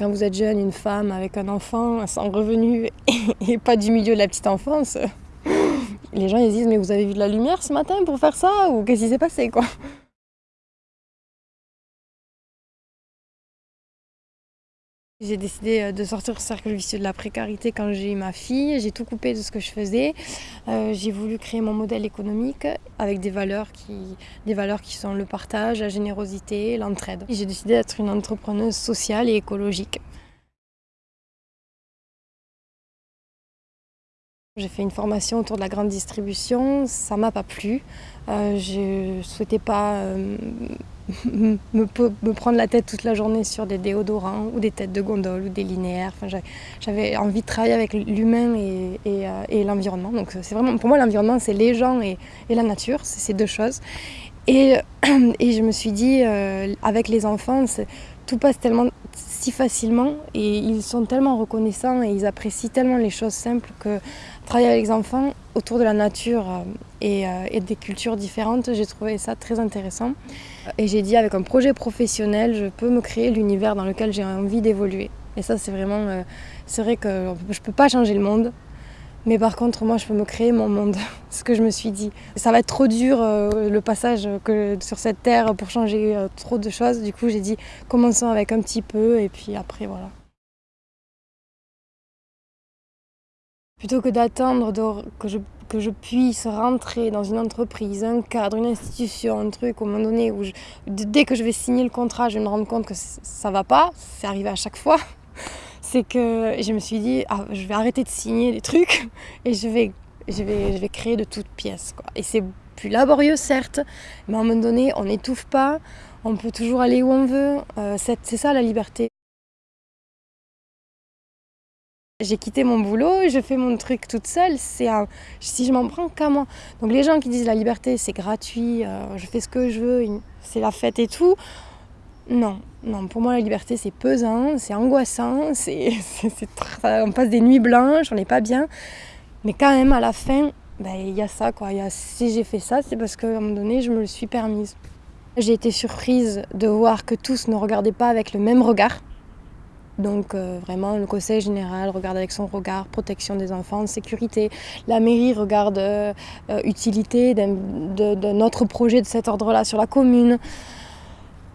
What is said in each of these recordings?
quand vous êtes jeune, une femme avec un enfant sans revenu et pas du milieu de la petite enfance, les gens ils disent mais vous avez vu de la lumière ce matin pour faire ça ou qu'est-ce qui s'est passé quoi? J'ai décidé euh, de sortir du cercle vicieux de la précarité quand j'ai eu ma fille. J'ai tout coupé de ce que je faisais. Euh, j'ai voulu créer mon modèle économique avec des valeurs, qui, des valeurs qui sont le partage, la générosité, l'entraide. J'ai décidé d'être une entrepreneuse sociale et écologique. J'ai fait une formation autour de la grande distribution, ça m'a pas plu. Euh, je ne souhaitais pas euh, me, prendre la tête toute la journée sur des déodorants ou des têtes de gondole ou des linéaires. J'avais envie de travailler avec l'humain et, euh, l'environnement. Donc vraiment, pour moi, l'environnement, c'est les gens et, et la nature, c'est ces deux choses. Et, je me suis dit, avec les enfants, tout passe tellement si facilement et ils sont tellement reconnaissants et ils apprécient tellement les choses simples que travailler avec les enfants autour de la nature euh, euh, et, des cultures différentes, j'ai trouvé ça très intéressant. Et j'ai dit avec un projet professionnel, je peux me créer l'univers dans lequel j'ai envie d'évoluer. Et ça c'est vraiment, euh, c'est vrai que je ne peux pas changer le monde, mais par contre, moi, je peux me créer mon monde, ce que je me suis dit. Ça va être trop dur, euh, le passage que, sur cette terre, pour changer euh, trop de choses. Du coup, j'ai dit, commençons avec un petit peu, et puis après, voilà. Plutôt que d'attendre que je, puisse rentrer dans une entreprise, un cadre, une institution, un truc, au moment donné, où dès que je vais signer le contrat, je vais me rendre compte que ça va pas, c'est arrivé à chaque fois c'est que je me suis dit, ah, je vais arrêter de signer des trucs et je vais, créer de toutes pièces. Quoi. Et c'est plus laborieux, certes, mais à un moment donné, on n'étouffe pas, on peut toujours aller où on veut. Euh, c'est ça la liberté. J'ai quitté mon boulot, je fais mon truc toute seule, c'est si je m'en prends qu'à moi. Donc les gens qui disent la liberté c'est gratuit, euh, je fais ce que je veux, c'est la fête et tout, non, non, pour moi la liberté c'est pesant, c'est angoissant, c'est, on passe des nuits blanches, on n'est pas bien. Mais quand même à la fin, ben, il y a ça quoi. Si j'ai fait ça, c'est parce qu'à un moment donné je me le suis permise. J'ai été surprise de voir que tous ne regardaient pas avec le même regard. Donc euh, vraiment, le conseil général regarde avec son regard protection des enfants, sécurité. La mairie regarde euh, utilité d'un autre projet de cet ordre-là sur la commune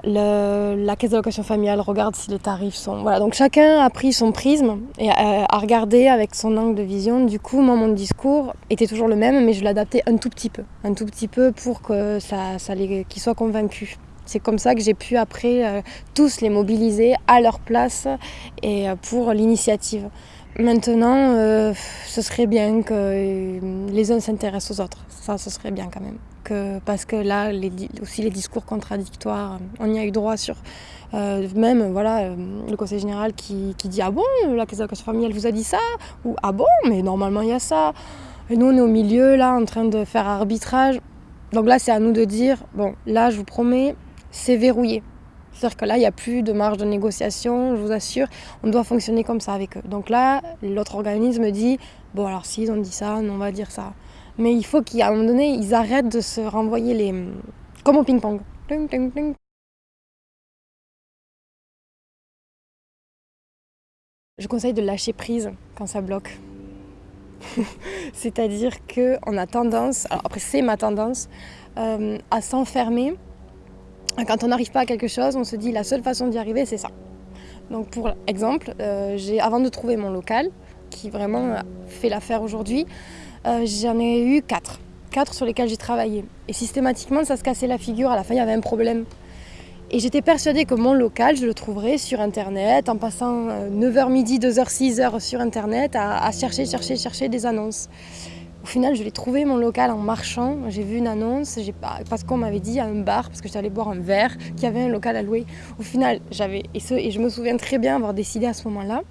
la caisse d'allocation familiale regarde si les tarifs sont... Voilà, donc chacun a pris son prisme et a, regardé avec son angle de vision. Du coup, moi, mon discours était toujours le même, mais je l'adaptais un tout petit peu. Un tout petit peu pour que ça, ça les, qu'ils soient convaincus. C'est comme ça que j'ai pu après euh, tous les mobiliser à leur place et euh, pour l'initiative. Maintenant, euh, ce serait bien que les uns s'intéressent aux autres. Ça, ce serait bien quand même parce que là, aussi les discours contradictoires, on y a eu droit sur euh, même voilà, euh, le conseil général qui, dit Ah bon, la caisse familiale vous a dit ça? Ou Ah bon, mais normalement il y a ça. Et nous, on est au milieu, là, en train de faire arbitrage. Donc là, c'est à nous de dire Bon, là, je vous promets, c'est verrouillé. C'est-à-dire que là, il n'y a plus de marge de négociation, je vous assure, on doit fonctionner comme ça avec eux. Donc là, l'autre organisme dit, bon alors s'ils ont dit ça, on va dire ça. Mais il faut qu'à un moment donné, ils arrêtent de se renvoyer les... comme au ping-pong. Je conseille de lâcher prise quand ça bloque. C'est-à-dire qu'on a tendance, alors après c'est ma tendance, euh, à s'enfermer. Quand on n'arrive pas à quelque chose, on se dit la seule façon d'y arriver, c'est ça. Donc pour exemple, euh, avant de trouver mon local, qui vraiment fait l'affaire aujourd'hui, euh, j'en ai eu quatre. Quatre sur lesquels j'ai travaillé. Et systématiquement, ça se cassait la figure. À la fin, il y avait un problème. Et j'étais persuadée que mon local, je le trouverais sur Internet, en passant 9h euh, midi, 2h, 6h sur Internet, à, chercher, chercher, chercher des annonces. Au final, je l'ai trouvé mon local en marchant. J'ai vu une annonce, parce qu'on m'avait dit à un bar, parce que j'étais allée boire un verre, qu'il y avait un local à louer. Au final, j'avais, et, je me souviens très bien avoir décidé à ce moment-là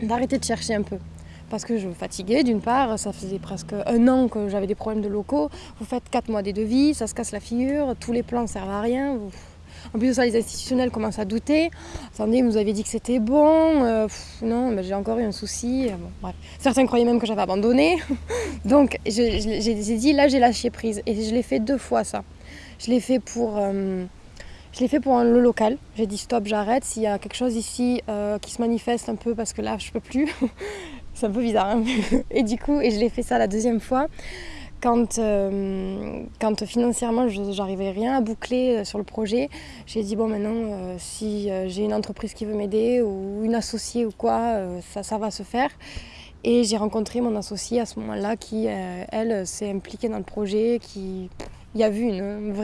d'arrêter de chercher un peu parce que je me fatiguais d'une part, ça faisait presque un an que j'avais des problèmes de locaux. Vous faites quatre mois des devis, ça se casse la figure, tous les plans ne servent à rien. En plus de ça, les institutionnels commencent à douter. Attendez, vous aviez dit que c'était bon. Euh, non, j'ai encore eu un souci. Certains croyaient même que j'avais abandonné. Donc j'ai dit, là j'ai lâché prise. Et je l'ai fait deux fois ça. Je l'ai fait pour... Euh, le local. J'ai dit stop, j'arrête. S'il y a quelque chose ici euh, qui se manifeste un peu parce que là, je peux plus. c'est un peu bizarre. Hein et du coup, et je l'ai fait ça la deuxième fois. Quand, euh, quand financièrement j'arrivais rien à boucler euh, sur le projet, j'ai dit bon maintenant euh, si j'ai une entreprise qui veut m'aider ou une associée ou quoi, ça, ça va se faire. Et j'ai rencontré mon associée à ce moment-là qui, elle, s'est impliquée dans le projet, qui y a vu une,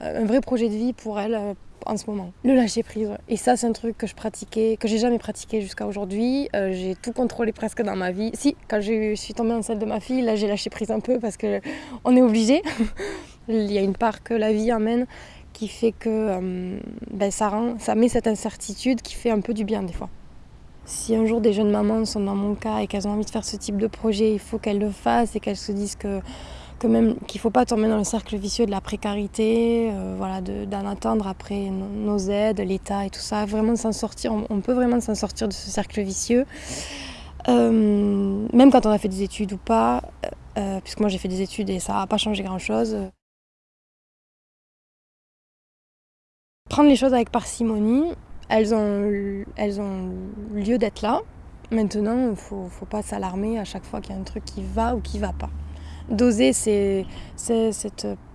un vrai projet de vie pour elle en ce moment. Le lâcher prise. Et ça, c'est un truc que je pratiquais, que j'ai jamais pratiqué jusqu'à aujourd'hui. Euh, j'ai tout contrôlé presque dans ma vie. Si, quand je suis tombée enceinte de ma fille, là, j'ai lâché prise un peu parce que on est obligé. Il y a une part que la vie amène qui fait que euh, ben, ça, rend, ça met cette incertitude qui fait un peu du bien des fois. Si un jour des jeunes mamans sont dans mon cas et qu'elles ont envie de faire ce type de projet, il faut qu'elles le fassent et qu'elles se disent que même qu'il ne faut pas tomber dans le cercle vicieux de la précarité, euh, voilà, d'en attendre après nos, aides, l'État et tout ça. Vraiment s'en sortir, on, peut vraiment s'en sortir de ce cercle vicieux. Euh, même quand on a fait des études ou pas, euh, puisque moi j'ai fait des études et ça n'a pas changé grand-chose. Prendre les choses avec parcimonie, elles ont, elles ont lieu d'être là. Maintenant, il ne faut, faut pas s'alarmer à chaque fois qu'il y a un truc qui va ou qui ne va pas doser, c'est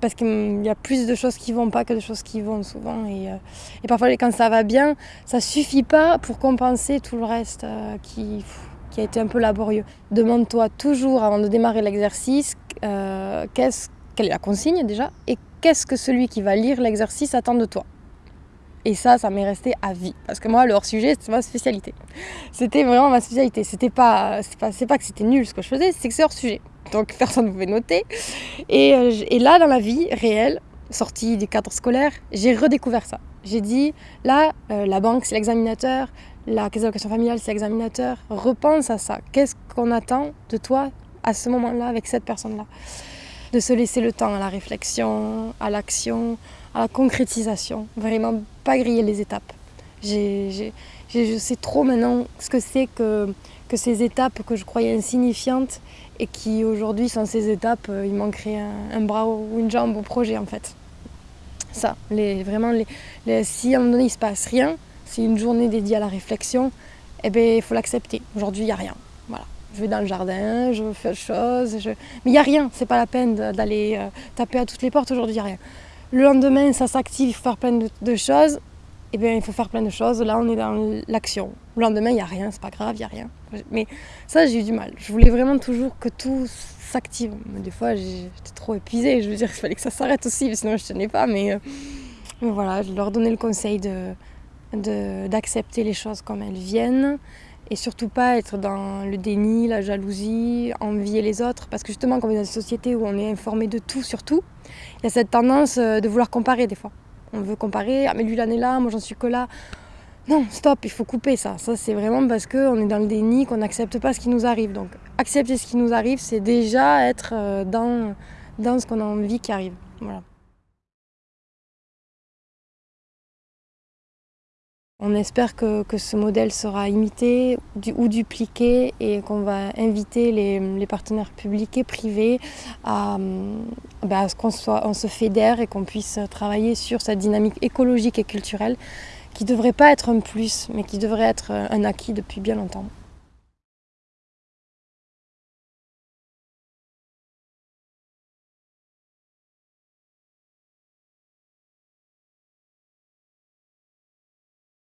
parce qu'il y a plus de choses qui vont pas que de choses qui vont souvent. Et, euh, et parfois, quand ça va bien, ça suffit pas pour compenser tout le reste euh, qui, qui a été un peu laborieux. Demande-toi toujours, avant de démarrer l'exercice, euh, quelle est la consigne déjà et qu'est-ce que celui qui va lire l'exercice attend de toi. Et ça, ça m'est resté à vie. Parce que moi, le hors-sujet, c'est ma spécialité. C'était vraiment ma spécialité. C'était pas, c'est pas, pas que c'était nul ce que je faisais, c'est que c'est hors-sujet donc personne ne pouvait noter. Euh, et, là, dans la vie réelle, sortie du cadre scolaire, j'ai redécouvert ça. J'ai dit, là, euh, la banque, c'est l'examinateur, la caisse d'allocation familiale, c'est l'examinateur. Repense à ça. Qu'est-ce qu'on attend de toi à ce moment-là avec cette personne-là? De se laisser le temps à la réflexion, à l'action, à la concrétisation. Vraiment, pas griller les étapes. Je sais trop maintenant ce que c'est que, ces étapes que je croyais insignifiantes et qui aujourd'hui sont ces étapes, euh, il manquerait un, bras ou une jambe au projet en fait. Ça, vraiment, si à un moment donné il ne se passe rien, c'est une journée dédiée à la réflexion, eh ben, il faut l'accepter. Aujourd'hui, il n'y a rien. Voilà. Je vais dans le jardin, je fais autre chose, je... mais il n'y a rien, c'est pas la peine d'aller euh, taper à toutes les portes, aujourd'hui il n'y a rien. Le lendemain, ça s'active, il faut faire plein de, choses, eh bien, il faut faire plein de choses. Là, on est dans l'action. Le lendemain, il n'y a rien, c'est pas grave, il n'y a rien. Mais ça, j'ai eu du mal. Je voulais vraiment toujours que tout s'active. Des fois, j'étais trop épuisée. Je veux dire, il fallait que ça s'arrête aussi, sinon je tenais pas. Mais, euh, mais, voilà, je leur donnais le conseil de d'accepter les choses comme elles viennent et surtout pas être dans le déni, la jalousie, envier les autres. Parce que justement, comme dans une société où on est informé de tout sur tout, il y a cette tendance euh, de vouloir comparer des fois. On veut comparer, ah mais lui il là, moi j'en suis que là. Non, stop, il faut couper ça. Ça, c'est vraiment parce qu'on est dans le déni, qu'on n'accepte pas ce qui nous arrive. Donc, accepter ce qui nous arrive, c'est déjà être euh, dans, dans ce qu'on a envie qui arrive. Voilà. On espère que, ce modèle sera imité ou dupliqué et qu'on va inviter les, partenaires publics et privés à, ben, à ce qu'on se fédère et qu'on puisse travailler sur cette dynamique écologique et culturelle qui ne devrait pas être un plus, mais qui devrait être un acquis depuis bien longtemps.